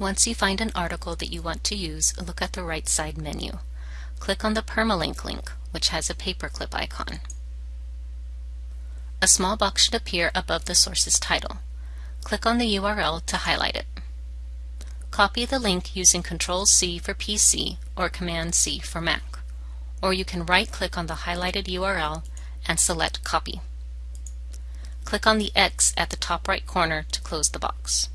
Once you find an article that you want to use, look at the right side menu. Click on the permalink link, which has a paperclip icon. A small box should appear above the source's title. Click on the URL to highlight it. Copy the link using Ctrl-C for PC or Command-C for Mac. Or you can right-click on the highlighted URL and select Copy. Click on the X at the top right corner to close the box.